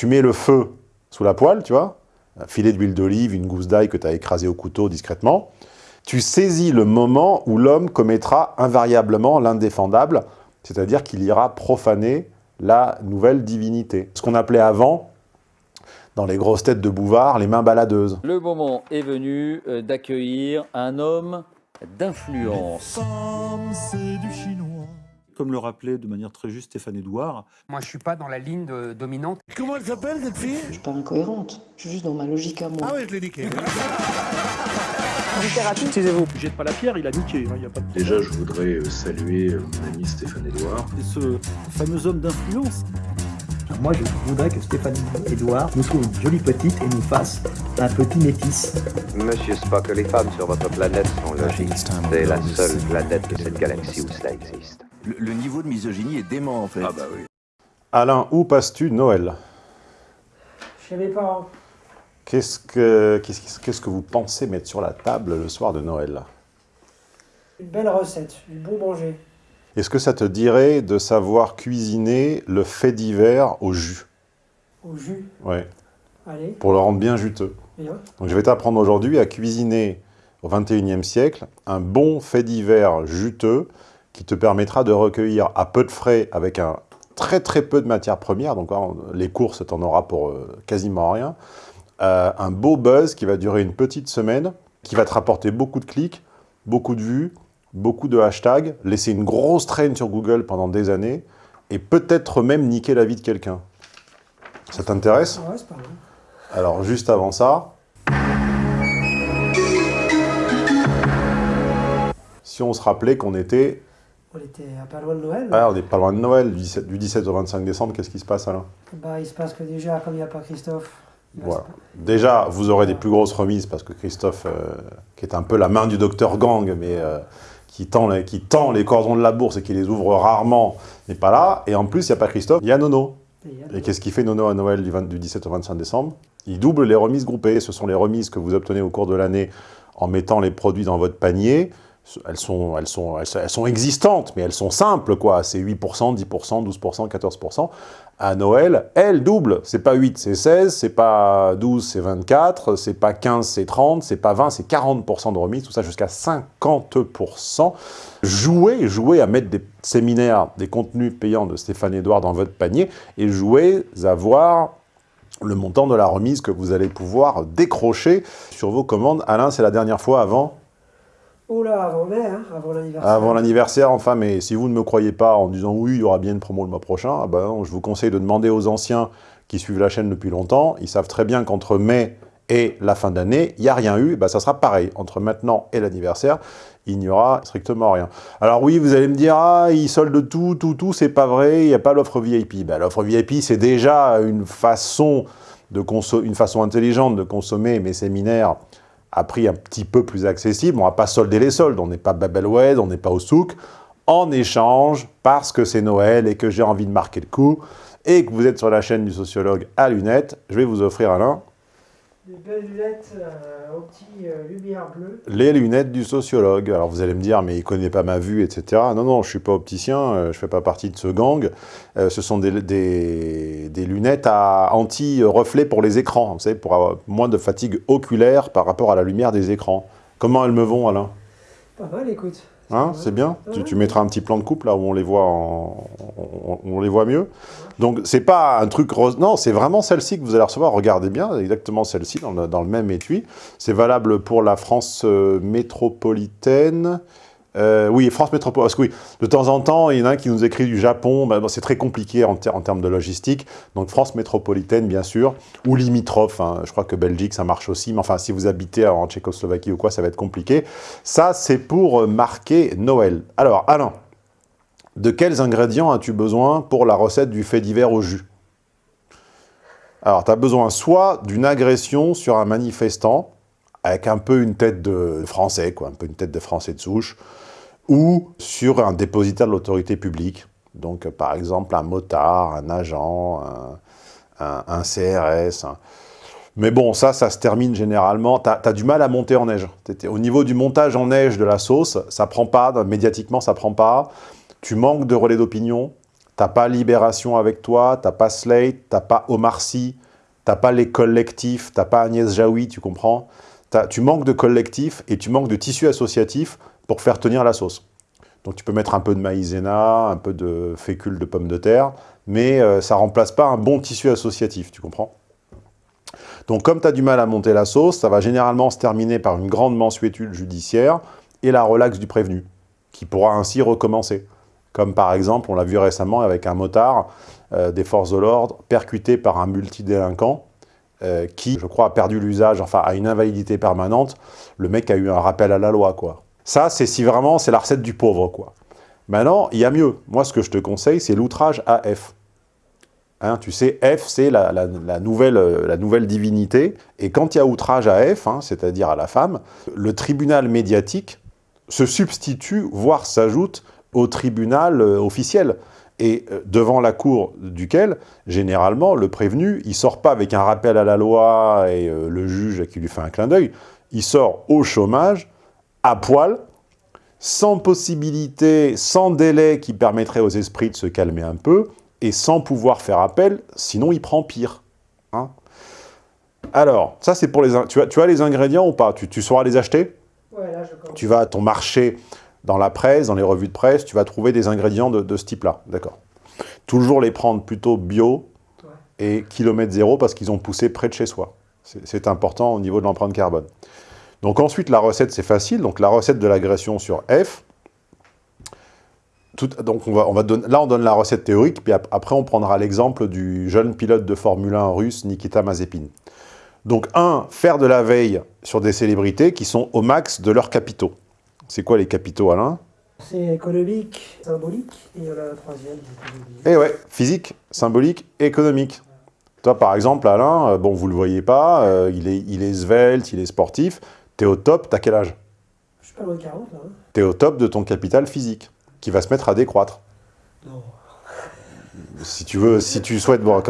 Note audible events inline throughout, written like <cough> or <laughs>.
tu mets le feu sous la poêle, tu vois, un filet d'huile d'olive, une gousse d'ail que tu as écrasé au couteau discrètement, tu saisis le moment où l'homme commettra invariablement l'indéfendable, c'est-à-dire qu'il ira profaner la nouvelle divinité. Ce qu'on appelait avant, dans les grosses têtes de Bouvard, les mains baladeuses. Le moment est venu euh, d'accueillir un homme d'influence. Comme le rappelait de manière très juste Stéphane Edouard, Moi, je suis pas dans la ligne de- dominante. Comment elle s'appelle cette fille? Je suis pas incohérente, je suis juste dans ma logique à moi. Ah ouais, je l'ai niqué. jette pas la pierre, il a niqué. hein, il y a pas de... Déjà, je voudrais euh, saluer euh, mon ami Stéphane Edouard. Et ce fameux homme d'influence, Moi, je voudrais que Stéphanie Edouard nous trouve une jolie petite et nous fasse un petit métis. Monsieur Spock, les femmes sur votre planète sont logiques. C'est la seule planète de cette galaxie où cela existe. Le, le niveau de misogynie est dément en fait. Ah bah oui. Alain, où passes-tu Noël Chez mes parents. Qu'est-ce que, qu'est-ce, qu'est-ce que vous pensez mettre sur la table le soir de Noël Une belle recette, du bon manger. Est-ce que ça te dirait de savoir cuisiner le fait divers au jus Au jus. Ouais, Allez, pour le rendre bien juteux. bien. Donc je vais t'apprendre aujourd'hui à cuisiner au 21e siècle un bon fait divers juteux qui te permettra de recueillir à peu de frais avec un très très peu de matières premières, donc hein, les courses t'en auras pour euh, quasiment rien, euh, un beau buzz qui va durer une petite semaine, qui va te rapporter beaucoup de clics, beaucoup de vues, beaucoup de hashtags, laisser une grosse traîne sur Google pendant des années, et peut-être même niquer la vie de quelqu'un. Ça t'intéresse? Ouais, c'est pas mal. alors, juste avant ça, si on se rappelait qu'on était... On était à pas loin de Noël. Ah, on n'est pas loin de Noël, du 17, du 17 au 25 décembre, qu'est-ce qui se passe, Alain Bah, il se passe que déjà, comme il n'y a pas Christophe, il Voilà. Déjà, vous aurez des plus grosses remises, parce que Christophe, euh, qui est un peu la main du docteur Gang, mais euh, qui, tend les, qui tend les cordons de la bourse et qui les ouvre rarement, n'est pas là. Et en plus, il n'y a pas Christophe, il y a Nono. Et qu'est-ce qu'il fait Nono à Noël du, 20 du 17 au 25 décembre? Il double les remises groupées. Ce sont les remises que vous obtenez au cours de l'année en mettant les produits dans votre panier. Elles sont, elles sont, elles sont, existantes, mais elles sont simples, quoi. C'est 8%, 10%, 12%, 14%. À Noël, elles doublent. C'est pas 8%, c'est 16%, c'est pas 12%, c'est 24, c'est pas 15, c'est 30, c'est pas 20, c'est 40% de remise, tout ça jusqu'à 50%. Jouez, jouez à mettre des séminaires, des contenus payants de Stéphane Edouard dans votre panier et jouez à voir le montant de la remise que vous allez pouvoir décrocher sur vos commandes. Alain, c'est la dernière fois avant Oh là, avant mai, hein, avant l'anniversaire. avant l'anniversaire, enfin, mais si vous ne me croyez pas en disant oui, il y aura bien une promo le mois prochain, ah ben je vous conseille de demander aux anciens qui suivent la chaîne depuis longtemps. Ils savent très bien qu'entre mai et la fin d'année, il n'y a rien eu. Ben, ça sera pareil. Entre maintenant et l'anniversaire, il n'y aura strictement rien. Alors oui, vous allez me dire, ah, ils soldent tout, tout, tout, c'est pas vrai, il n'y a pas l'offre VIP. Ben, l'offre VIP, c'est déjà une façon, de une façon intelligente de consommer mes séminaires à prix un petit peu plus accessible. On ne va pas solder les soldes, on n'est pas Babelwed, on n'est pas au souk. En échange, parce que c'est Noël et que j'ai envie de marquer le coup, et que vous êtes sur la chaîne du sociologue à lunettes, je vais vous offrir, Alain, Des belles lunettes euh, aux petits euh, lumières bleues. les lunettes du sociologue. Alors vous allez me dire, mais il ne connaît pas ma vue, etc. Non, non, je ne suis pas opticien, euh, je ne fais pas partie de ce gang. Euh, ce sont des, des- des lunettes à anti-reflet pour les écrans, vous savez, pour avoir moins de fatigue oculaire par rapport à la lumière des écrans. Comment elles me vont, Alain? Pas mal, écoute. Hein, c'est bien tu, tu mettras un petit plan de coupe là où on les voit, en- on, on les voit mieux. Donc c'est pas un truc rose, non, c'est vraiment celle-ci que vous allez recevoir. Regardez bien, exactement celle-ci dans le, dans le même étui. C'est valable pour la France euh, métropolitaine. Euh, oui, France métropolitaine. Parce que oui, de temps en temps, il y en a un qui nous écrit du Japon. Bon, c'est très compliqué en termes de logistique. Donc France métropolitaine, bien sûr, ou limitrophe. hein. Je crois que Belgique, ça marche aussi. Mais enfin, si vous habitez en Tchécoslovaquie ou quoi, ça va être compliqué. Ça, c'est pour euh, marquer Noël. Alors, Alain, de quels ingrédients as-tu besoin pour la recette du fait divers au jus? Alors, tu as besoin soit d'une agression sur un manifestant, avec un peu une tête de français, quoi, un peu une tête de français de souche, ou sur un dépositaire de l'autorité publique. Donc, euh, par exemple, un motard, un agent, un, CRS. Mais bon, ça, ça se termine généralement. Tu as, du mal à monter en neige. Au niveau du montage en neige de la sauce, ça prend pas, médiatiquement, ça prend pas. Tu manques de relais d'opinion. t'as pas Libération avec toi, t'as pas Slate, t'as pas Omar Sy, t'as pas les collectifs, t'as pas Agnès Jaoui, tu comprends? Tu manques de collectifs et tu manques de tissu associatif pour faire tenir la sauce. Donc tu peux mettre un peu de maïzena, un peu de fécule de pommes de terre, mais euh, ça remplace pas un bon tissu associatif, tu comprends? Donc comme tu as du mal à monter la sauce, ça va généralement se terminer par une grande mensuétude judiciaire et la relaxe du prévenu, qui pourra ainsi recommencer. Comme par exemple, on l'a vu récemment avec un motard euh, des forces de l'ordre percuté par un multidélinquant euh, qui, je crois, a perdu l'usage, enfin, a une invalidité permanente. Le mec a eu un rappel à la loi, quoi. Ça, c'est si vraiment, c'est la recette du pauvre, quoi. Maintenant, il y a mieux. Moi, ce que je te conseille, c'est l'outrage à F. Hein, tu sais, F, c'est la, la- nouvelle, euh, la nouvelle divinité. Et quand il y a outrage à F, hein, c'est-à-dire à la femme, le tribunal médiatique se substitue, voire s'ajoute au tribunal euh, officiel. Et euh, devant la cour duquel, généralement, le prévenu, il sort pas avec un rappel à la loi et euh, le juge qui lui fait un clin d'œil. Il sort au chômage, à poil, sans possibilité, sans délai qui permettrait aux esprits de se calmer un peu, et sans pouvoir faire appel, sinon il prend pire. hein. Alors, ça c'est pour les... Tu as, tu as les ingrédients ou pas? Tu, tu sauras les acheter? Ouais, là, je. Tu vas à ton marché, dans la presse, dans les revues de presse, tu vas trouver des ingrédients de, de ce type-là, d'accord Toujours les prendre plutôt bio et kilomètre zéro parce qu'ils ont poussé près de chez soi. C'est important au niveau de l'empreinte carbone. Donc ensuite, la recette, c'est facile. Donc la recette de l'agression sur F. Tout- donc on va, on va donner, là, on donne la recette théorique, puis ap- après, on prendra l'exemple du jeune pilote de Formule 1 russe, Nikita Mazepin. Donc, un, faire de la veille sur des célébrités qui sont au max de leurs capitaux. C'est quoi les capitaux, Alain C'est économique, symbolique, et il y en a un troisième. Eh ouais, physique, symbolique, économique. Toi, par exemple, Alain, euh, bon, vous le voyez pas, euh, il, est, il est svelte, il est sportif, t'es au top, t'as quel âge Je suis pas loin de 40, là. hein. T'es au top de ton capital physique, qui va se mettre à décroître. Non. Si tu veux, si tu souhaites, bon,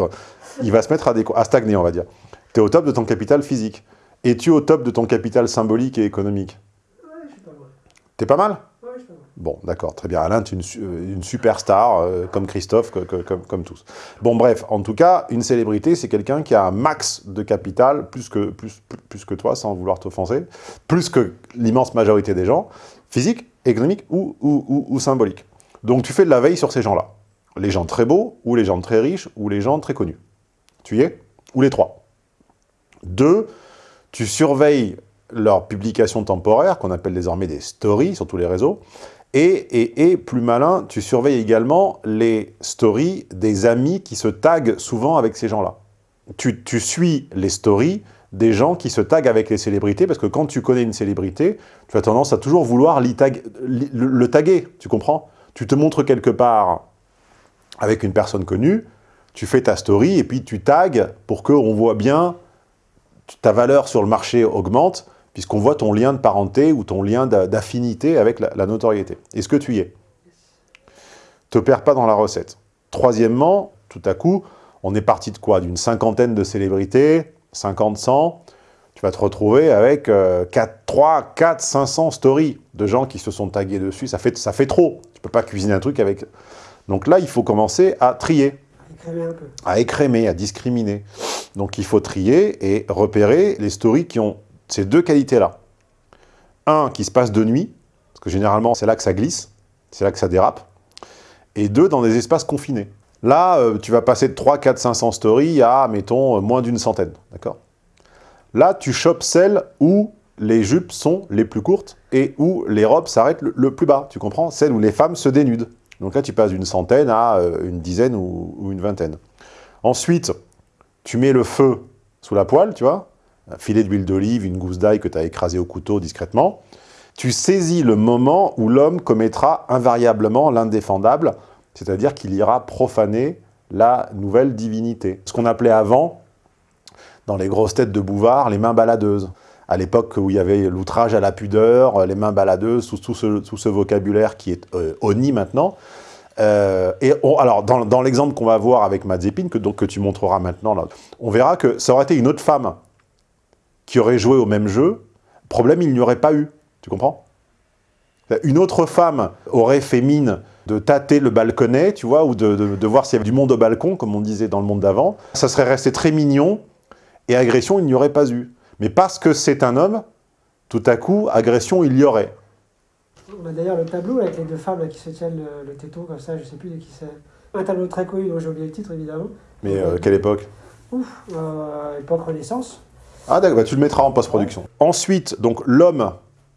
il va se mettre à stagner, on va dire. T'es au top de ton capital physique. Es-tu au top de ton capital symbolique et économique Ouais, je suis pas loin. T'es pas mal Ouais, je suis pas loin. Bon, d'accord, très bien. Alain, tu es une, euh, une superstar, euh, comme Christophe, que- que- comme, comme tous. Bon, bref, en tout cas, une célébrité, c'est quelqu'un qui a un max de capital, plus que, plus que toi, sans vouloir t'offenser, plus que l'immense majorité des gens, physique, économique ou, ou, ou- ou symbolique. Donc, tu fais de la veille sur ces gens-là. Les gens très beaux, ou les gens très riches, ou les gens très connus. Tu y es? Ou les trois? Deux, tu surveilles leurs publications temporaires, qu'on appelle désormais des stories sur tous les réseaux, et, et, et, plus malin, tu surveilles également les stories des amis qui se taguent souvent avec ces gens-là. Tu, tu suis les stories des gens qui se taguent avec les célébrités, parce que quand tu connais une célébrité, tu as tendance à toujours vouloir tag- le, le taguer, tu comprends? Tu te montres quelque part avec une personne connue, tu fais ta story, et puis tu tagues pour qu'on voit bien ta valeur sur le marché augmente, puisqu'on voit ton lien de parenté ou ton lien d'a- d'affinité avec la, la notoriété. Est-ce que tu y es? Te perds pas dans la recette. Troisièmement, tout à coup, on est parti de quoi? D'une cinquantaine de célébrités, 50, 100, tu vas te retrouver avec euh, 4, 3, 4, 500 stories de gens qui se sont tagués dessus. Ça fait, ça fait trop. Tu peux pas cuisiner un truc avec... Donc là, il faut commencer à trier Écrémer un peu. à écrémer, à discriminer. Donc il faut trier et repérer les stories qui ont ces deux qualités-là. Un, qui se passe de nuit, parce que généralement c'est là que ça glisse, c'est là que ça dérape. Et deux, dans des espaces confinés. Là, euh, tu vas passer de 3, 4, 500 stories à, mettons, euh, moins d'une centaine. D'accord? Là, tu chopes celles où les jupes sont les plus courtes et où les robes s'arrêtent le, plus bas. Tu comprends? Celles où les femmes se dénudent. Donc là, tu passes d'une centaine à euh, une dizaine ou une vingtaine. Ensuite, tu mets le feu sous la poêle, tu vois, un filet d'huile d'olive, une gousse d'ail que tu as écrasée au couteau discrètement. Tu saisis le moment où l'homme commettra invariablement l'indéfendable, c'est-à-dire qu'il ira profaner la nouvelle divinité. Ce qu'on appelait avant, dans les grosses têtes de Bouvard, les mains baladeuses. À l'époque où il y avait l'outrage à la pudeur, les mains baladeuses, tout, tout ce, vocabulaire qui est euh, honni maintenant. Euh, et alors, dans, l'exemple qu'on va voir avec Mazepin, que, que tu montreras maintenant, on verra que ça aurait été une autre femme qui aurait joué au même jeu. Problème, il n'y aurait pas eu. Tu comprends? Une autre femme aurait fait mine de tâter le balconnet, tu vois, ou de, de- de voir s'il y avait du monde au balcon, comme on disait dans le monde d'avant. Ça serait resté très mignon, et agression, il n'y aurait pas eu. Mais parce que c'est un homme, tout à coup, agression, il y aurait. On a d'ailleurs le tableau avec les deux femmes là, qui se tiennent le, le téton comme ça, je sais plus de qui c'est. Un tableau très connu dont j'ai oublié le titre évidemment. Mais euh, quelle époque? Ouf, euh, époque Renaissance. Ah d'accord, bah, tu le mettras en post-production. Ensuite, donc l'homme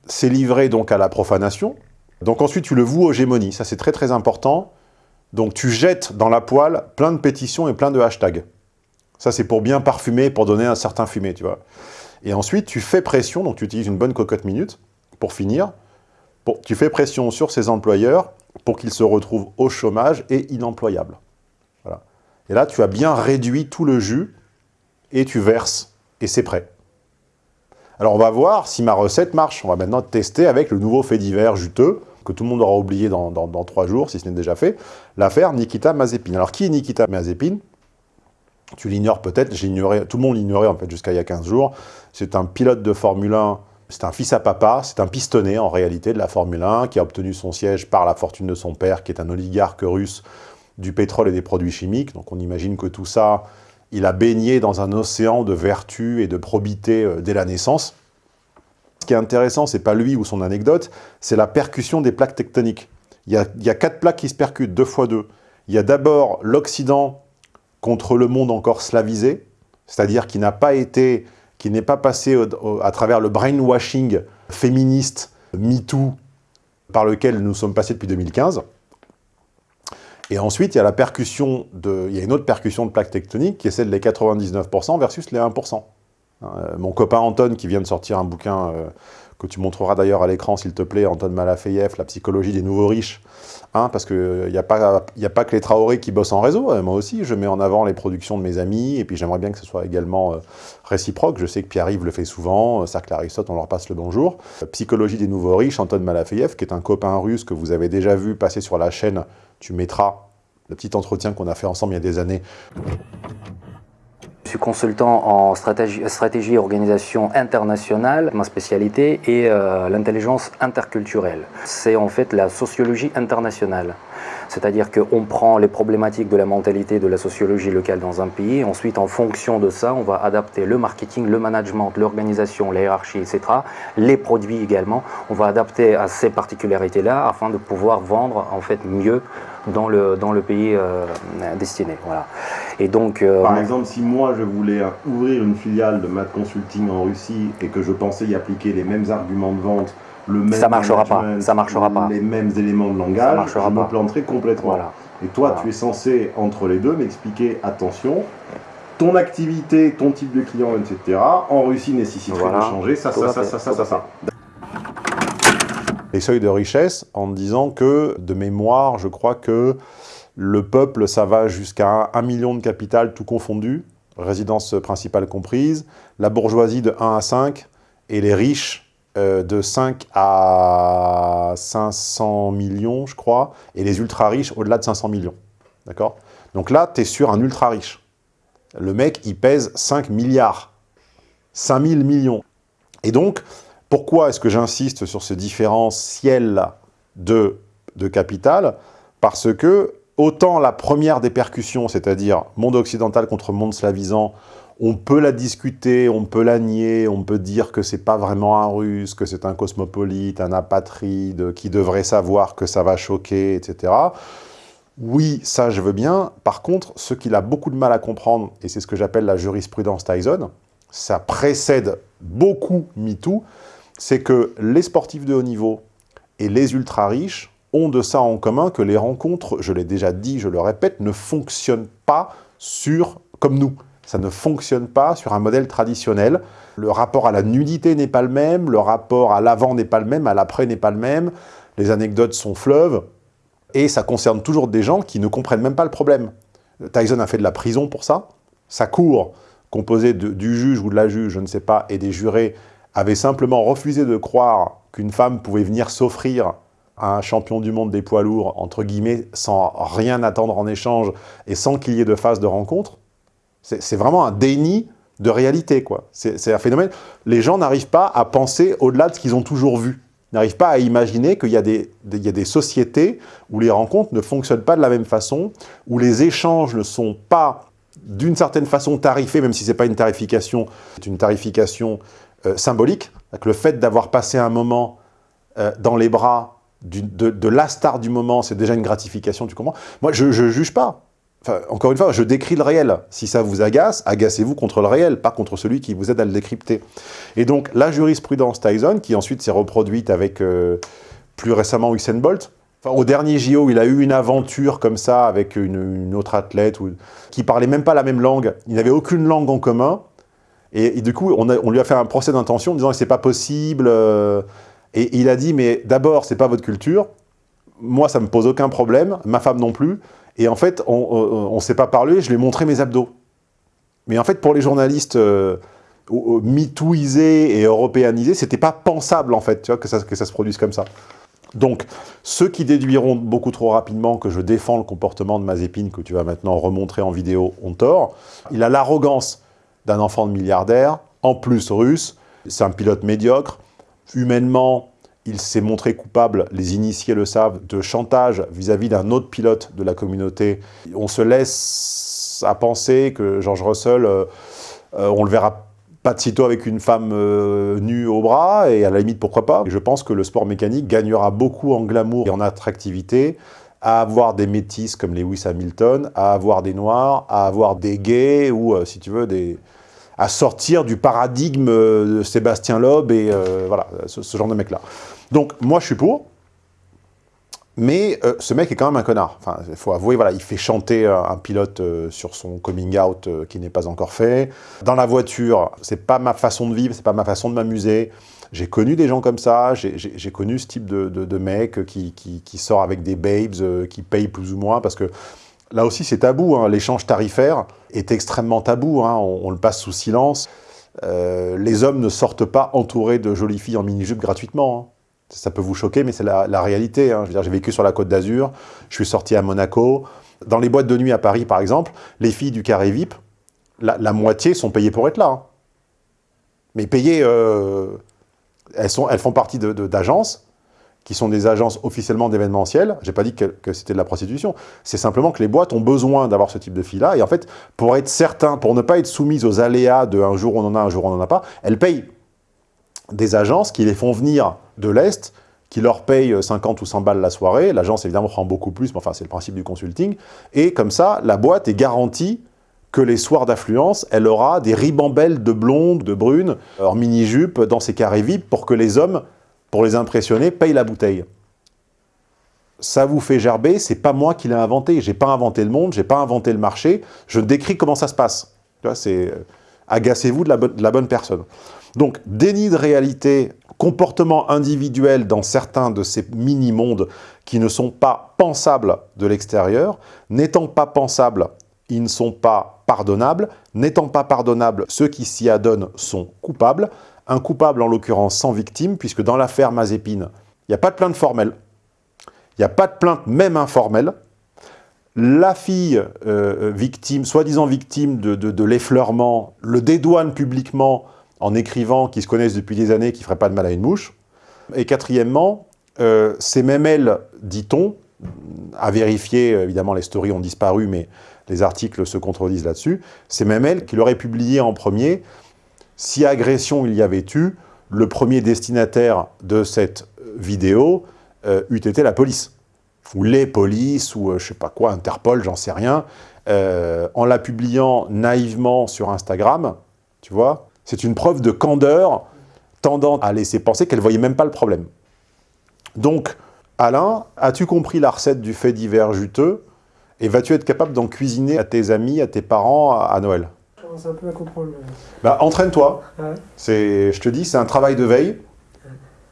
s'est livré donc à la profanation. Donc ensuite, tu le voues aux gémonies. Ça, c'est très très important. Donc tu jettes dans la poêle plein de pétitions et plein de hashtags. Ça, c'est pour bien parfumer, pour donner un certain fumé, tu vois. Et ensuite, tu fais pression, donc tu utilises une bonne cocotte minute, pour finir. Tu fais pression sur ces employeurs pour qu'ils se retrouvent au chômage et inemployables. Voilà. Et là, tu as bien réduit tout le jus et tu verses, et c'est prêt. Alors on va voir si ma recette marche. On va maintenant tester avec le nouveau fait divers juteux, que tout le monde aura oublié dans, trois jours, si ce n'est déjà fait, l'affaire Nikita Mazepin. Alors qui est Nikita Mazepin? Tu l'ignores peut-être, j'ignorais, tout le monde l'ignorait en fait jusqu'à il y a 15 jours. C'est un pilote de Formule 1, c'est un fils à papa, c'est un pistonné en réalité de la Formule 1, qui a obtenu son siège par la fortune de son père, qui est un oligarque russe du pétrole et des produits chimiques. Donc on imagine que tout ça, il a baigné dans un océan de vertu et de probité euh, dès la naissance. Ce qui est intéressant, c'est pas lui ou son anecdote, c'est la percussion des plaques tectoniques. Il y, a, quatre plaques qui se percutent, deux fois deux. Il y a d'abord l'Occident contre le monde encore slavisé, c'est-à-dire qui n'a pas été, qui n'est pas passé à travers le brainwashing féministe, MeToo, par lequel nous sommes passés depuis 2015. Et ensuite, il y a une autre percussion de plaques tectoniques qui est celle des 99% versus les 1%. Euh, mon copain Anton, qui vient de sortir un bouquin euh, que tu montreras d'ailleurs à l'écran, s'il te plaît, Anton Malafeyev, La psychologie des nouveaux riches, hein, parce qu'il n'y a, pas- y a pas que les Traoré qui bossent en réseau, euh, moi aussi, je mets en avant les productions de mes amis, et puis j'aimerais bien que ce soit également euh, réciproque, je sais que Pierre-Yves le fait souvent, euh, Cercle Aristote, on leur passe le bonjour. Euh, Psychologie des nouveaux riches, Anton Malafeyev, qui est un copain russe que vous avez déjà vu passer sur la chaîne, tu mettras le petit entretien qu'on a fait ensemble il y a des années, Je suis consultant en stratégie, et organisation internationale. Ma spécialité est euh, l'intelligence interculturelle. C'est en fait la sociologie internationale. C'est-à-dire qu'on prend les problématiques de la mentalité, de la sociologie locale dans un pays. Ensuite, en fonction de ça, on va adapter le marketing, le management, l'organisation, la hiérarchie, etc. Les produits également. On va adapter à ces particularités-là afin de pouvoir vendre en fait mieux dans le, pays euh, destiné. Voilà. Et donc, euh, Par exemple, si moi je voulais ouvrir une filiale de Math Consulting en Russie et que je pensais y appliquer les mêmes arguments de vente, le même Ça marchera pas, ça marchera pas. les mêmes éléments de Ça langage, marchera je me pas. planterai complètement. Voilà. Et toi, Voilà. tu es censé, entre les deux, m'expliquer, attention, ton activité, ton type de client, etc., en Russie nécessiterait Voilà. de changer ça, Tout ça, ça, fait, ça, ça, ça, ça. les seuils de richesse en disant que, de mémoire, je crois que le peuple, ça va jusqu'à 1 million de capital tout confondu, résidence principale comprise, la bourgeoisie de 1 à 5, et les riches euh, de 5 à 500 millions, je crois, et les ultra-riches au-delà de 500 millions. D'accord? Donc là, tu es sur un ultra-riche. Le mec, il pèse 5 milliards. 5000 millions. Et donc, pourquoi est-ce que j'insiste sur ce différentiel de, de capital? Parce que, autant la première des percussions, c'est-à-dire monde occidental contre monde slavisant, on peut la discuter, on peut la nier, on peut dire que c'est pas vraiment un russe, que c'est un cosmopolite, un apatride, qui devrait savoir que ça va choquer, etc. Oui, ça je veux bien. Par contre, ce qu'il a beaucoup de mal à comprendre, et c'est ce que j'appelle la jurisprudence Tyson, ça précède beaucoup MeToo, c'est que les sportifs de haut niveau et les ultra-riches ont de ça en commun que les rencontres, je l'ai déjà dit, je le répète, ne fonctionnent pas sur, comme nous. Ça ne fonctionne pas sur un modèle traditionnel. Le rapport à la nudité n'est pas le même, le rapport à l'avant n'est pas le même, à l'après n'est pas le même, les anecdotes sont fleuves, et ça concerne toujours des gens qui ne comprennent même pas le problème. Tyson a fait de la prison pour ça. Sa cour, composée du juge ou de la juge, je ne sais pas, et des jurés, avait simplement refusé de croire qu'une femme pouvait venir s'offrir à un champion du monde des poids lourds, entre guillemets, sans rien attendre en échange et sans qu'il y ait de phase de rencontre. C'est vraiment un déni de réalité, quoi. C'est un phénomène. Les gens n'arrivent pas à penser au-delà de ce qu'ils ont toujours vu. n'arrivent pas à imaginer qu'il y, a des- sociétés où les rencontres ne fonctionnent pas de la même façon, où les échanges ne sont pas d'une certaine façon tarifés, même si ce n'est pas une tarification, c'est une tarification euh, symbolique. Le fait d'avoir passé un moment euh, dans les bras de, de la star du moment, c'est déjà une gratification, tu comprends? Moi, je ne juge pas. Enfin, encore une fois, je décris le réel. Si ça vous agace, agacez-vous contre le réel, pas contre celui qui vous aide à le décrypter. Et donc, la jurisprudence Tyson, qui ensuite s'est reproduite avec, euh, plus récemment, Usain Bolt, Enfin, au dernier JO, il a eu une aventure comme ça avec une, autre athlète ou, qui parlait même pas la même langue. Il n'avait aucune langue en commun. Et, et du coup, on, lui a fait un procès d'intention en disant que c'est pas possible. euh, et il a dit, mais d'abord, c'est pas votre culture. Moi, ça me pose aucun problème. Ma femme non plus. Et en fait, on ne s'est pas parlé. Je lui ai montré mes abdos. Mais en fait, pour les journalistes euh, euh, mitouisés et européanisés, c'était pas pensable, en fait, que ça, que ça se produise comme ça. Donc, ceux qui déduiront beaucoup trop rapidement que je défends le comportement de Mazepin, que tu vas maintenant remontrer en vidéo, ont tort. Il a l'arrogance d'un enfant de milliardaire, en plus russe. C'est un pilote médiocre. Humainement, il s'est montré coupable, les initiés le savent, de chantage vis-à-vis d'un autre pilote de la communauté. On se laisse à penser que George Russell, euh, euh, on le verra pas de sitôt avec une femme euh, nue au bras, et à la limite, pourquoi pas. Je pense que le sport mécanique gagnera beaucoup en glamour et en attractivité à avoir des métis comme Lewis Hamilton, à avoir des noirs, à avoir des gays, ou, euh, si tu veux, des à sortir du paradigme euh, de Sébastien Loeb et euh, voilà, ce, genre de mec-là. Donc, moi, je suis pour, mais euh, ce mec est quand même un connard. Enfin, il faut avouer, voilà, il fait chanter un pilote sur son coming out qui n'est pas encore fait. Dans la voiture, c'est pas ma façon de vivre, c'est pas ma façon de m'amuser. J'ai connu des gens comme ça, j'ai- connu ce type de, de, mec qui, qui, sort avec des babes, qui paye plus ou moins, parce que là aussi c'est tabou, hein, l'échange tarifaire est extrêmement tabou, hein, on, le passe sous silence. Euh, les hommes ne sortent pas entourés de jolies filles en mini-jupe gratuitement. hein. Ça peut vous choquer, mais c'est la, réalité. J'ai vécu sur la Côte d'Azur, je suis sorti à Monaco. Dans les boîtes de nuit à Paris, par exemple, les filles du carré VIP, la, moitié sont payées pour être là. Mais payées, euh, elles, sont, elles font partie d'agences, qui sont des agences officiellement d'événementiel. J'ai pas dit que, c'était de la prostitution. C'est simplement que les boîtes ont besoin d'avoir ce type de filles-là. Et en fait, pour être certain, pour ne pas être soumises aux aléas de un jour on en a, un jour on n'en a pas, elles payent des agences qui les font venir de l'Est, qui leur payent 50 ou 100 balles la soirée. L'agence, évidemment, prend beaucoup plus, mais enfin, c'est le principe du consulting. Et comme ça, la boîte est garantie que les soirs d'affluence, elle aura des ribambelles de blondes, de brunes, en mini-jupe, dans ses carrés VIP, pour que les hommes, pour les impressionner, payent la bouteille. Ça vous fait gerber, c'est pas moi qui l'ai inventé. J'ai pas inventé le monde, j'ai pas inventé le marché. Je décris comment ça se passe. C'est euh, agacez-vous de, la bonne- de la bonne personne. Donc, déni de réalité, comportement individuel dans certains de ces mini-mondes qui ne sont pas pensables de l'extérieur. N'étant pas pensables, ils ne sont pas pardonnables. N'étant pas pardonnables, ceux qui s'y adonnent sont coupables. Un coupable, en l'occurrence, sans victime, puisque dans l'affaire Mazépine, il n'y a pas de plainte formelle. Il n'y a pas de plainte, même informelle. La fille euh, victime, soi-disant victime de, l'effleurement, le dédouane publiquement en écrivant qu'ils se connaissent depuis des années, qu'ils ne feraient pas de mal à une mouche. Et quatrièmement, euh, c'est même elle, dit-on, à vérifier, évidemment les stories ont disparu, mais les articles se contredisent là-dessus, c'est même elle qui l'aurait publié en premier. Si agression il y avait eu, le premier destinataire de cette vidéo euh, eût été la police. Ou les polices, ou euh, je sais pas quoi, Interpol, j'en sais rien, euh, en la publiant naïvement sur Instagram, tu vois, c'est une preuve de candeur tendant à laisser penser qu'elle voyait même pas le problème. Donc, Alain, as-tu compris la recette du fait divers juteux? Et vas-tu être capable d'en cuisiner à tes amis, à tes parents, à, Noël? Commence un peu à comprendre. bah, Entraîne-toi. Ouais. C'est, Je te dis, c'est un travail de veille.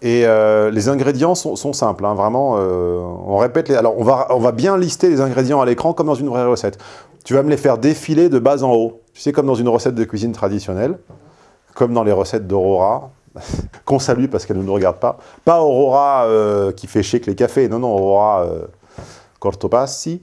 Et euh, les ingrédients sont, sont simples, hein, vraiment. euh, on répète les... Alors, on va, on va bien lister les ingrédients à l'écran comme dans une vraie recette. Tu vas me les faire défiler de bas en haut. Tu sais, comme dans une recette de cuisine traditionnelle, comme dans les recettes d'Aurora, <laughs> qu'on salue parce qu'elle ne nous regarde pas. Pas Aurora euh, qui fait shake les cafés, non, non, Aurora Cortopassi.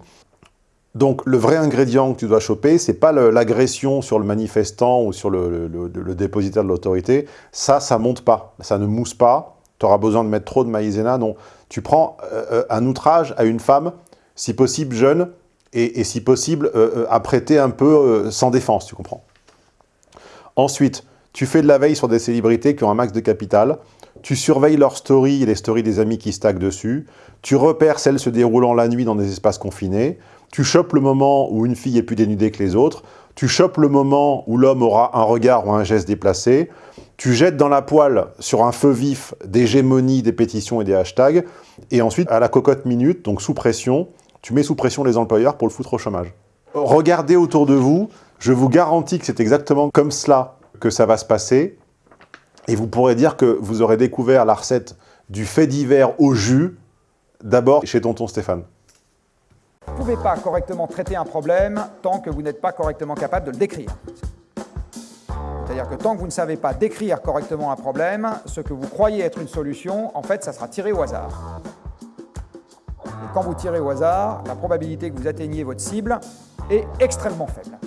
Donc, le vrai ingrédient que tu dois choper, c'est pas le- l'agression sur le manifestant ou sur le, dépositaire de l'autorité. Ça, ça monte pas, ça ne mousse pas. tu auras besoin de mettre trop de maïzena. Non, tu prends euh, euh, un outrage à une femme, si possible jeune, et, et si possible euh, apprêtée un peu sans défense, tu comprends Ensuite, tu fais de la veille sur des célébrités qui ont un max de capital, tu surveilles leurs stories et les stories des amis qui stackent dessus, tu repères celles se déroulant la nuit dans des espaces confinés, tu chopes le moment où une fille est plus dénudée que les autres, tu chopes le moment où l'homme aura un regard ou un geste déplacé, tu jettes dans la poêle sur un feu vif des gémonies, des pétitions et des hashtags, et ensuite, à la cocotte minute, donc sous pression, tu mets sous pression les employeurs pour le foutre au chômage. Regardez autour de vous, je vous garantis que c'est exactement comme cela que ça va se passer, et vous pourrez dire que vous aurez découvert la recette du fait divers au jus, d'abord chez tonton Stéphane. Vous ne pouvez pas correctement traiter un problème tant que vous n'êtes pas correctement capable de le décrire. C'est-à-dire que tant que vous ne savez pas décrire correctement un problème, ce que vous croyez être une solution, en fait, ça sera tiré au hasard. Et quand vous tirez au hasard, la probabilité que vous atteigniez votre cible est extrêmement faible.